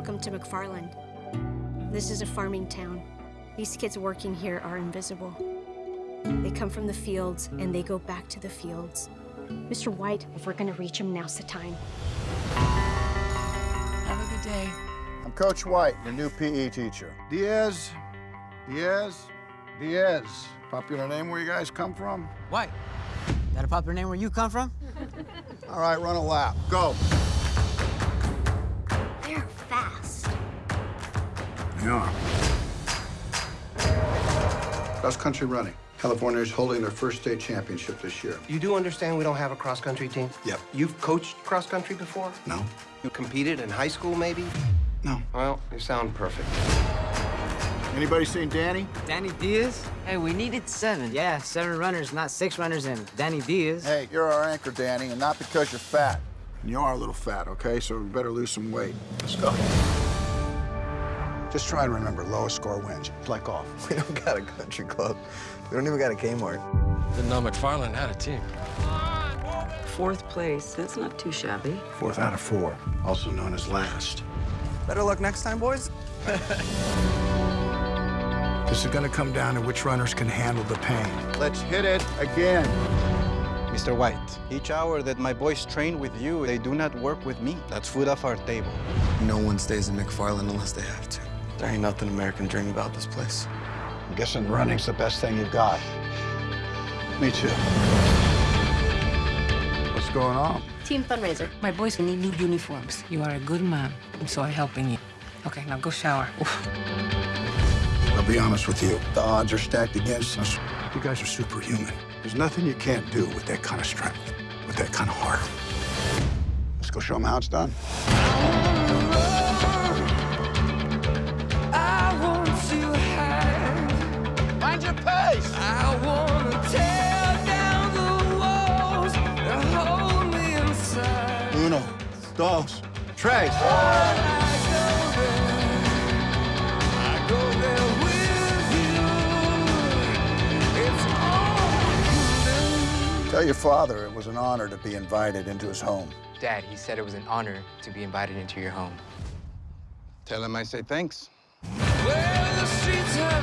Welcome to McFarland. This is a farming town. These kids working here are invisible. They come from the fields and they go back to the fields. Mr. White, if we're gonna reach him, now's the time. Have a good day. I'm Coach White, your new PE teacher. Diaz, Diaz, Diaz. Popular name where you guys come from? White. That a popular name where you come from? All right, run a lap. Go. They're fast. Yeah. Cross country running. California is holding their first state championship this year. You do understand we don't have a cross-country team? Yep. You've coached cross-country before? No? You competed in high school, maybe? No. Well, you sound perfect. Anybody seen Danny? Danny Diaz? Hey, we needed seven. Yeah, seven runners, not six runners, and Danny Diaz. Hey, you're our anchor, Danny, and not because you're fat. And you are a little fat, okay? So we better lose some weight. Let's go. Just try and remember, lowest score wins. Play golf. We don't got a country club. We don't even got a Kmart. Didn't know McFarland had a team. Fourth place. That's not too shabby. Fourth out of four, also known as last. Better luck next time, boys. This is gonna come down to which runners can handle the pain. Let's hit it again. Mr. White, each hour that my boys train with you, they do not work with me. That's food off our table. No one stays in McFarland unless they have to. There ain't nothing American dream about this place. I'm guessing running's the best thing you've got. Me too. What's going on? Team fundraiser. My boys need new uniforms. You are a good man, so I'm helping you. Okay, now go shower. Oof. I'll be honest with you. The odds are stacked against us. You guys are superhuman. There's nothing you can't do with that kind of strength, with that kind of heart. Let's go show them how it's done. Mind your pace! Uno, dos, tres. Tell your father it was an honor to be invited into his home. Dad, he said it was an honor to be invited into your home. Tell him I say thanks. Well,